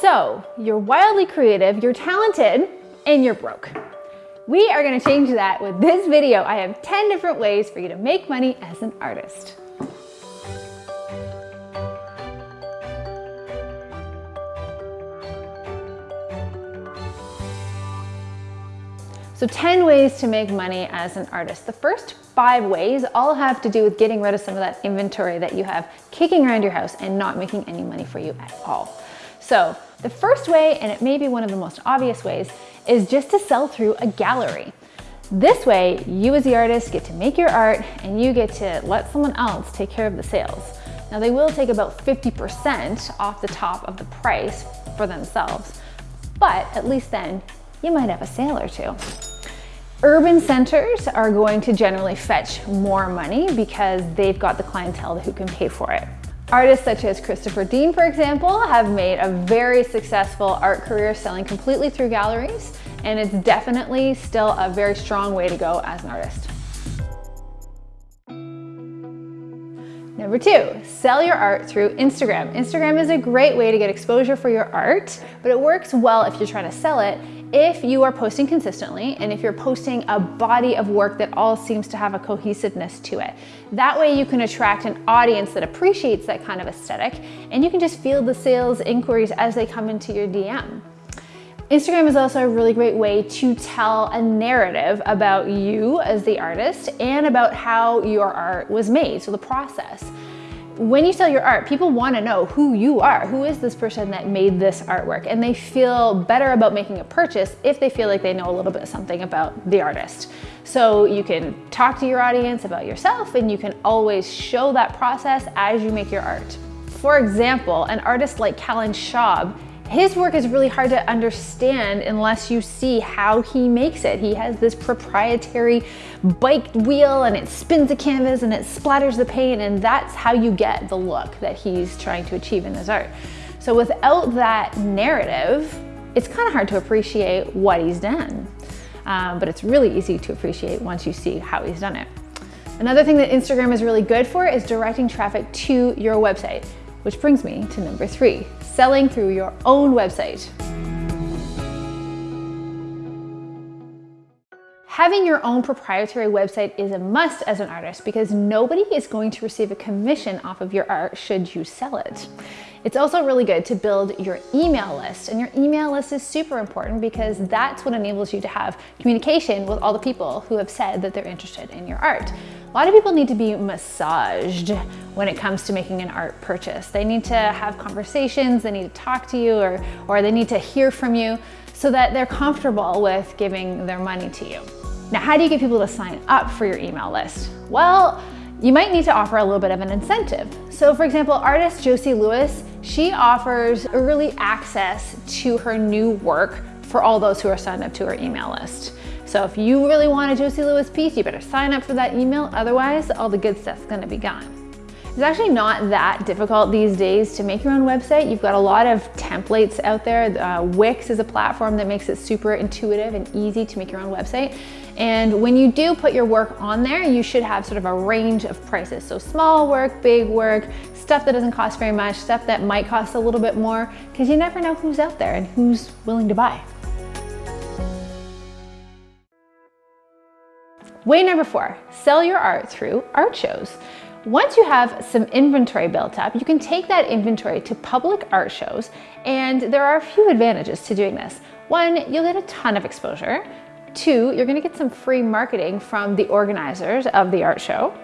So you're wildly creative, you're talented, and you're broke. We are gonna change that with this video. I have 10 different ways for you to make money as an artist. So 10 ways to make money as an artist. The first five ways all have to do with getting rid of some of that inventory that you have kicking around your house and not making any money for you at all. So the first way, and it may be one of the most obvious ways, is just to sell through a gallery. This way, you as the artist get to make your art and you get to let someone else take care of the sales. Now they will take about 50% off the top of the price for themselves, but at least then you might have a sale or two. Urban centers are going to generally fetch more money because they've got the clientele who can pay for it. Artists such as Christopher Dean, for example, have made a very successful art career selling completely through galleries, and it's definitely still a very strong way to go as an artist. Number two, sell your art through Instagram. Instagram is a great way to get exposure for your art, but it works well if you're trying to sell it if you are posting consistently and if you're posting a body of work that all seems to have a cohesiveness to it. That way you can attract an audience that appreciates that kind of aesthetic and you can just field the sales inquiries as they come into your DM. Instagram is also a really great way to tell a narrative about you as the artist and about how your art was made, so the process when you sell your art, people want to know who you are. Who is this person that made this artwork? And they feel better about making a purchase if they feel like they know a little bit something about the artist. So you can talk to your audience about yourself and you can always show that process as you make your art. For example, an artist like Callen Schaub his work is really hard to understand unless you see how he makes it. He has this proprietary bike wheel and it spins the canvas and it splatters the paint and that's how you get the look that he's trying to achieve in his art. So without that narrative, it's kind of hard to appreciate what he's done. Um, but it's really easy to appreciate once you see how he's done it. Another thing that Instagram is really good for is directing traffic to your website. Which brings me to number three, selling through your own website. Having your own proprietary website is a must as an artist because nobody is going to receive a commission off of your art should you sell it. It's also really good to build your email list and your email list is super important because that's what enables you to have communication with all the people who have said that they're interested in your art. A lot of people need to be massaged when it comes to making an art purchase. They need to have conversations, they need to talk to you, or, or they need to hear from you so that they're comfortable with giving their money to you. Now, how do you get people to sign up for your email list? Well, you might need to offer a little bit of an incentive. So for example, artist Josie Lewis, she offers early access to her new work for all those who are signed up to her email list. So if you really want a Josie Lewis piece, you better sign up for that email. Otherwise, all the good stuff's gonna be gone. It's actually not that difficult these days to make your own website. You've got a lot of templates out there. Uh, Wix is a platform that makes it super intuitive and easy to make your own website. And when you do put your work on there, you should have sort of a range of prices. So small work, big work, stuff that doesn't cost very much, stuff that might cost a little bit more, because you never know who's out there and who's willing to buy. Way number four, sell your art through art shows. Once you have some inventory built up, you can take that inventory to public art shows, and there are a few advantages to doing this. One, you'll get a ton of exposure. Two, you're gonna get some free marketing from the organizers of the art show.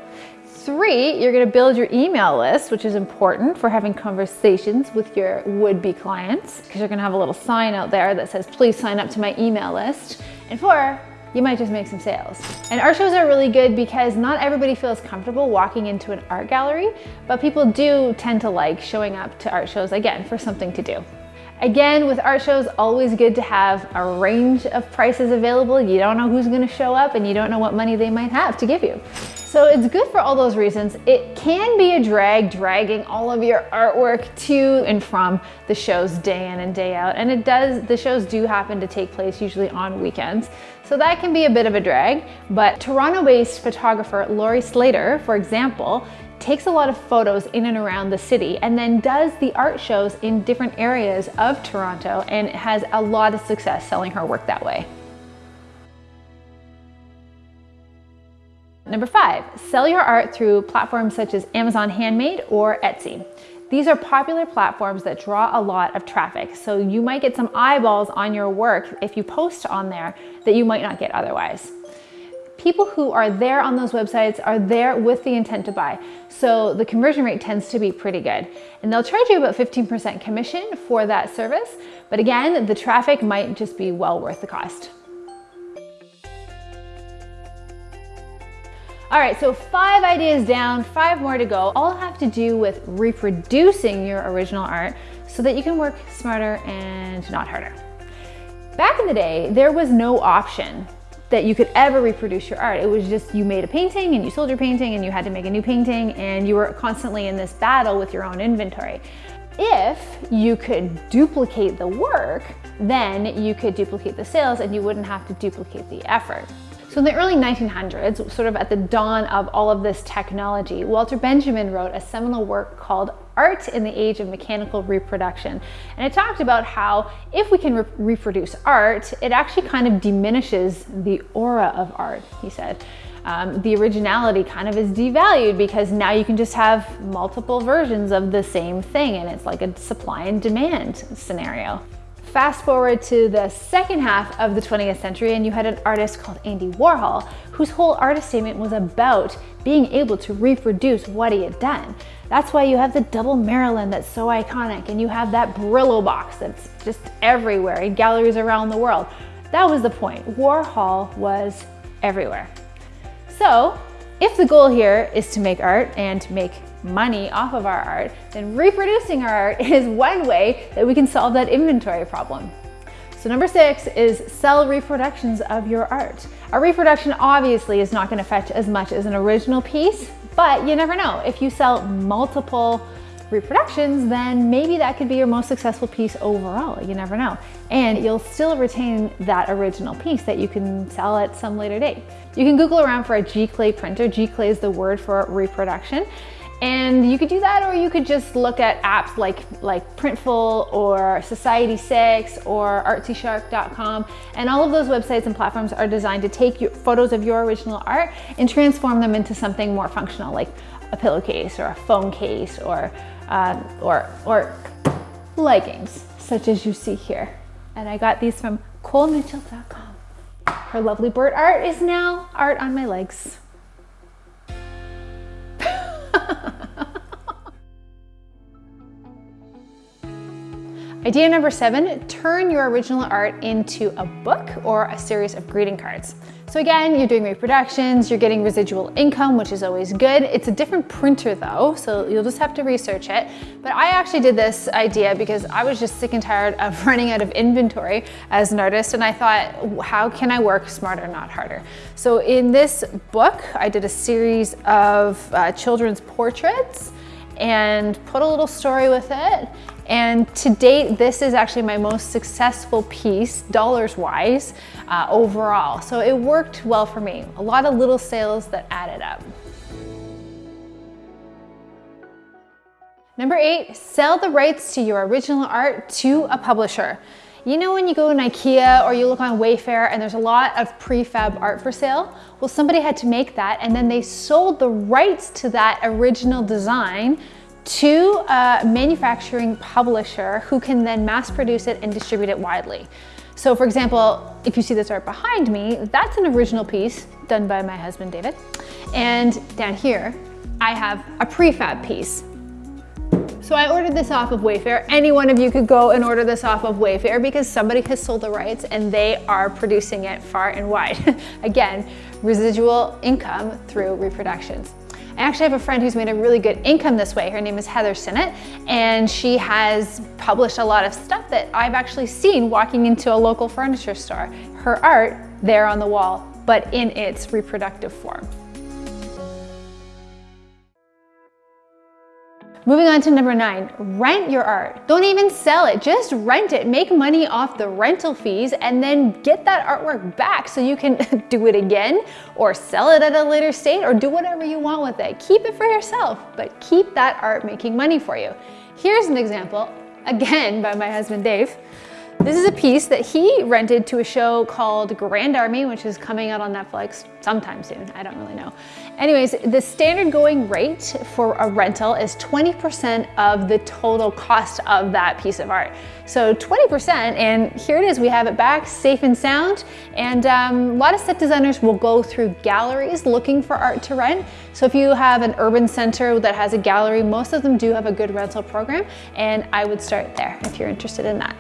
Three, you're gonna build your email list, which is important for having conversations with your would-be clients, because you're gonna have a little sign out there that says, please sign up to my email list. And four, you might just make some sales. And art shows are really good because not everybody feels comfortable walking into an art gallery, but people do tend to like showing up to art shows again for something to do. Again, with art shows, always good to have a range of prices available. You don't know who's gonna show up and you don't know what money they might have to give you. So it's good for all those reasons. It can be a drag dragging all of your artwork to and from the shows day in and day out. And it does, the shows do happen to take place usually on weekends. So that can be a bit of a drag, but Toronto-based photographer Laurie Slater, for example, takes a lot of photos in and around the city and then does the art shows in different areas of Toronto and has a lot of success selling her work that way. Number five, sell your art through platforms such as Amazon Handmade or Etsy. These are popular platforms that draw a lot of traffic, so you might get some eyeballs on your work if you post on there that you might not get otherwise. People who are there on those websites are there with the intent to buy, so the conversion rate tends to be pretty good. And they'll charge you about 15% commission for that service, but again, the traffic might just be well worth the cost. All right, so five ideas down, five more to go, all have to do with reproducing your original art so that you can work smarter and not harder. Back in the day, there was no option that you could ever reproduce your art. It was just you made a painting and you sold your painting and you had to make a new painting and you were constantly in this battle with your own inventory. If you could duplicate the work, then you could duplicate the sales and you wouldn't have to duplicate the effort. So in the early 1900s, sort of at the dawn of all of this technology, Walter Benjamin wrote a seminal work called Art in the Age of Mechanical Reproduction. And it talked about how if we can re reproduce art, it actually kind of diminishes the aura of art, he said. Um, the originality kind of is devalued because now you can just have multiple versions of the same thing and it's like a supply and demand scenario. Fast forward to the second half of the 20th century and you had an artist called Andy Warhol whose whole artist statement was about being able to reproduce what he had done. That's why you have the double Marilyn that's so iconic and you have that Brillo box that's just everywhere in galleries around the world. That was the point. Warhol was everywhere. So if the goal here is to make art and make money off of our art, then reproducing our art is one way that we can solve that inventory problem. So number six is sell reproductions of your art. A reproduction obviously is not gonna fetch as much as an original piece, but you never know. If you sell multiple reproductions, then maybe that could be your most successful piece overall. You never know. And you'll still retain that original piece that you can sell at some later date. You can Google around for a giclée printer. giclée is the word for reproduction. And you could do that or you could just look at apps like, like Printful or Society6 or artsyshark.com. And all of those websites and platforms are designed to take your, photos of your original art and transform them into something more functional like a pillowcase or a phone case or, uh, or, or leggings such as you see here. And I got these from ColeMitchell.com. Her lovely bird art is now art on my legs. Idea number seven, turn your original art into a book or a series of greeting cards. So again, you're doing reproductions, you're getting residual income, which is always good. It's a different printer though, so you'll just have to research it. But I actually did this idea because I was just sick and tired of running out of inventory as an artist and I thought, how can I work smarter, not harder? So in this book, I did a series of uh, children's portraits and put a little story with it and to date, this is actually my most successful piece, dollars wise, uh, overall. So it worked well for me. A lot of little sales that added up. Number eight, sell the rights to your original art to a publisher. You know when you go to Ikea or you look on Wayfair and there's a lot of prefab art for sale? Well, somebody had to make that and then they sold the rights to that original design to a manufacturing publisher who can then mass produce it and distribute it widely. So for example, if you see this art behind me, that's an original piece done by my husband, David. And down here, I have a prefab piece. So I ordered this off of Wayfair. Any one of you could go and order this off of Wayfair because somebody has sold the rights and they are producing it far and wide. Again, residual income through reproductions. I actually have a friend who's made a really good income this way. Her name is Heather Sinnott, and she has published a lot of stuff that I've actually seen walking into a local furniture store. Her art there on the wall, but in its reproductive form. Moving on to number nine, rent your art. Don't even sell it, just rent it. Make money off the rental fees and then get that artwork back so you can do it again or sell it at a later state or do whatever you want with it. Keep it for yourself, but keep that art making money for you. Here's an example, again by my husband Dave. This is a piece that he rented to a show called Grand Army, which is coming out on Netflix sometime soon. I don't really know. Anyways, the standard going rate for a rental is 20% of the total cost of that piece of art. So 20%, and here it is, we have it back safe and sound. And um, a lot of set designers will go through galleries looking for art to rent. So if you have an urban center that has a gallery, most of them do have a good rental program. And I would start there if you're interested in that.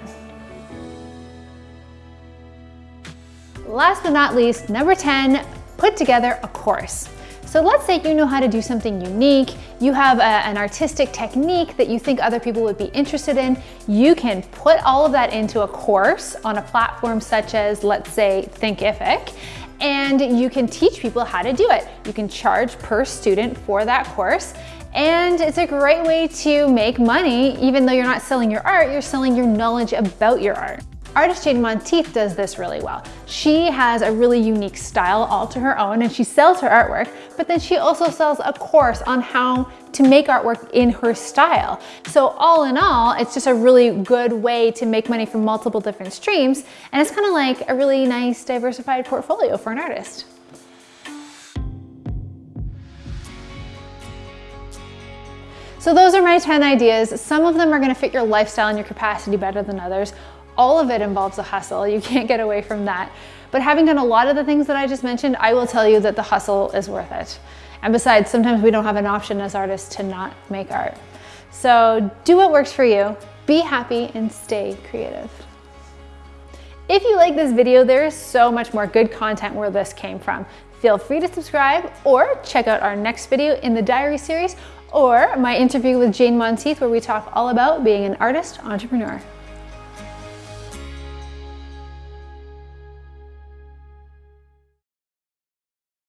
Last but not least, number 10, put together a course. So let's say you know how to do something unique, you have a, an artistic technique that you think other people would be interested in, you can put all of that into a course on a platform such as, let's say, Thinkific, and you can teach people how to do it. You can charge per student for that course, and it's a great way to make money, even though you're not selling your art, you're selling your knowledge about your art. Artist Jane Monteith does this really well. She has a really unique style all to her own and she sells her artwork, but then she also sells a course on how to make artwork in her style. So all in all, it's just a really good way to make money from multiple different streams. And it's kind of like a really nice diversified portfolio for an artist. So those are my 10 ideas. Some of them are gonna fit your lifestyle and your capacity better than others all of it involves a hustle. You can't get away from that. But having done a lot of the things that I just mentioned, I will tell you that the hustle is worth it. And besides, sometimes we don't have an option as artists to not make art. So do what works for you, be happy and stay creative. If you like this video, there is so much more good content where this came from. Feel free to subscribe or check out our next video in the diary series or my interview with Jane Monteith where we talk all about being an artist entrepreneur.